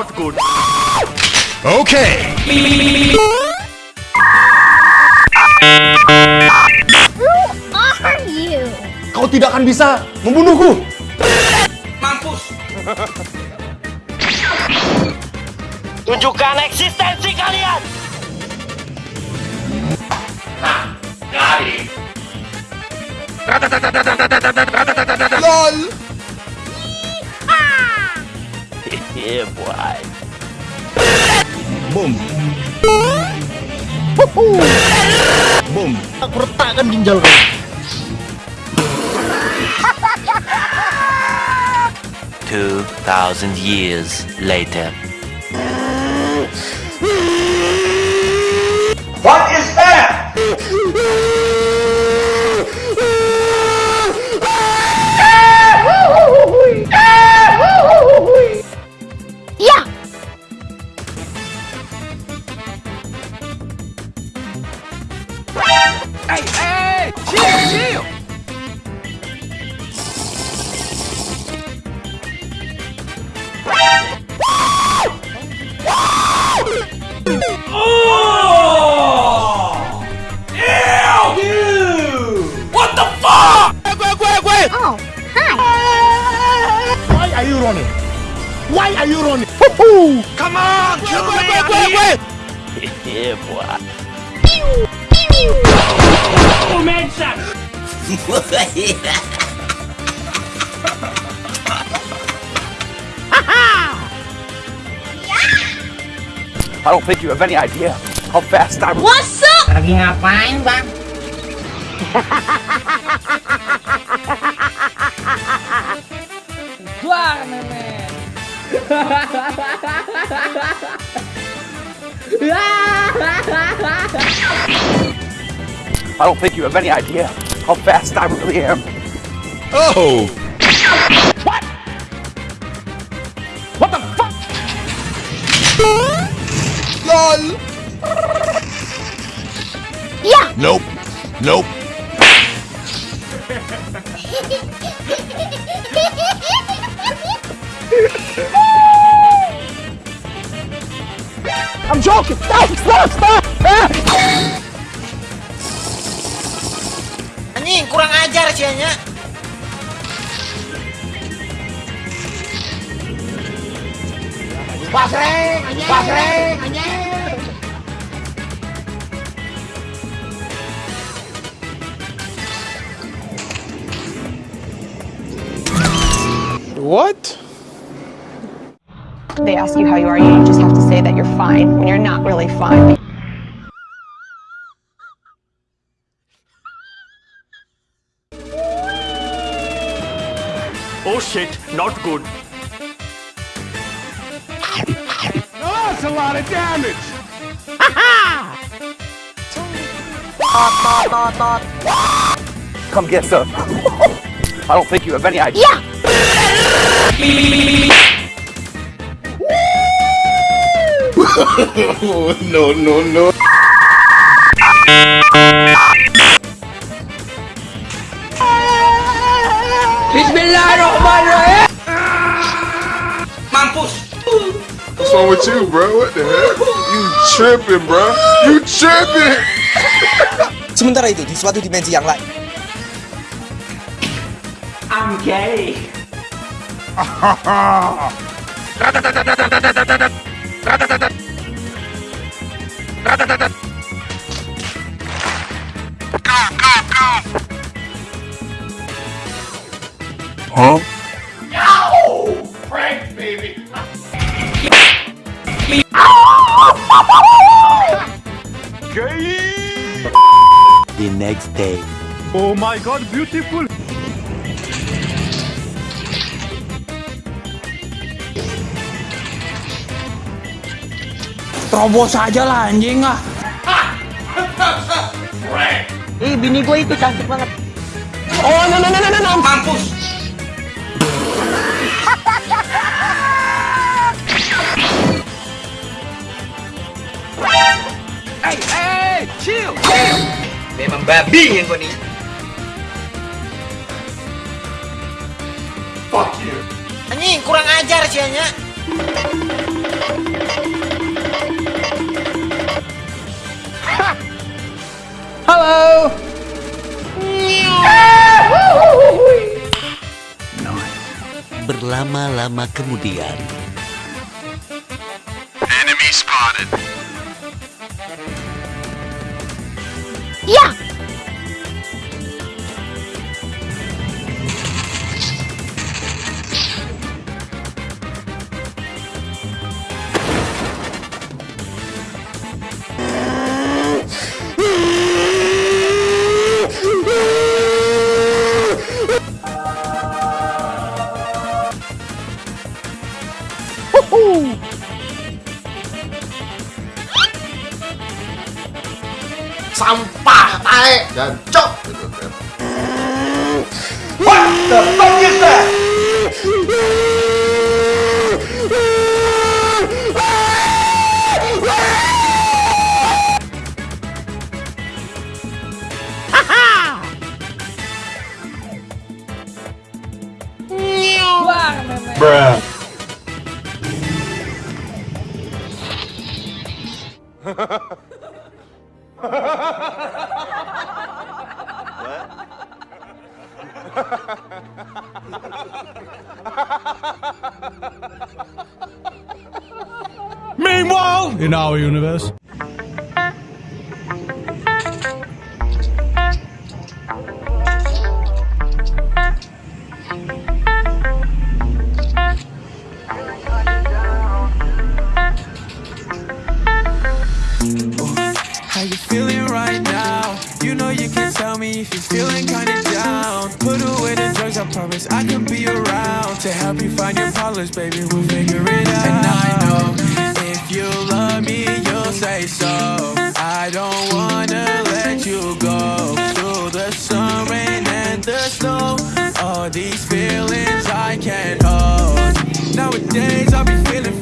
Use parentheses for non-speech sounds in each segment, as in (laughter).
not good. Okay. Who are you? Kau tidak akan bisa membunuhku. Mampus. (laughs) Tunjukkan eksistensi kalian. LOL. Yeah, boy. Boom. Boom. Aku retakkan ginjal kau. Two thousand years later. What is Oh, hi. Why are you running? Why are you running? Come on, kill me, (laughs) Yeah, boy. (laughs) I don't think you have any idea how fast I'm. What's up? Lagi ngapain bang? Juara memen. I don't think you have any idea how fast I really am. Oh. What? What the fuck? LOL. Yeah. Nope. Nope. I'm joking. Stop, stop, stop. Anjing kurang ajar sih nya. Basreng, basreng, anjing. What? They ask you how you are, you just have to say that you're fine when you're not really fine. Oh shit, not good. That's a lot of damage. Come get some. (laughs) I don't think you have any idea. Yeah. (laughs) no, no, no. Bismillahirrahmanirrahim. What's wrong with you, bro? What the heck? You tripping, bro? You tripping? Sementara itu, di suatu dimensi yang lain, I'm gay. The next day. Oh my god, beautiful. Terobos aja lah anjing ah. eh bini gue itu cantik banget. Oh, no, no, no, no, no, no. Mampus. Babi yang kau ni. Fuck you. Anjing, kurang ajar sianya. Halo. Berlama-lama kemudian, Enemy spotted. Yeah. Meanwhile, in our universe. Find your problems, baby. We'll figure it out. And I know if you love me, you'll say so. I don't wanna let you go through the sun, rain, and the snow. All these feelings I can't hold. Nowadays I'll be feeling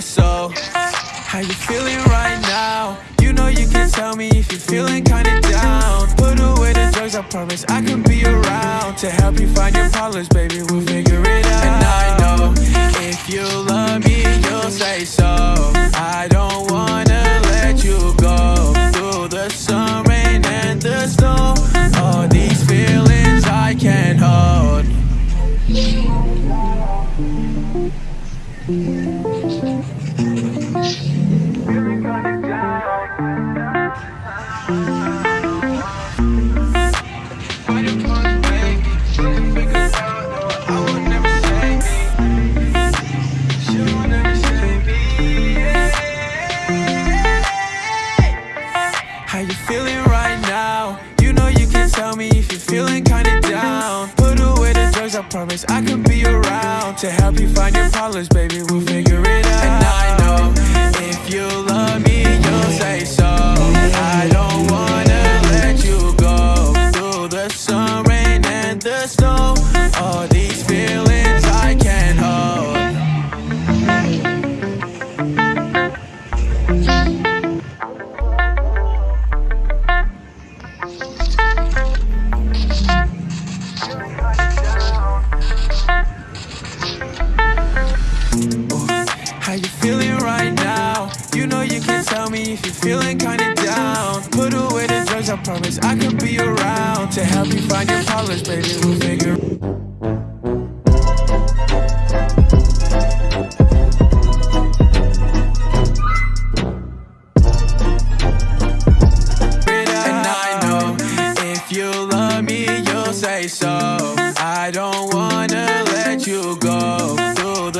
So. How you feeling right now? You know you can tell me if you're feeling kinda down. Put away the drugs, I promise I can be around to help you find your problems, baby. We'll figure it out. And I know if you love me, you'll say so. I don't feeling kinda down. Put away the drugs, I promise I can be around to help you find your problems, baby. We'll figure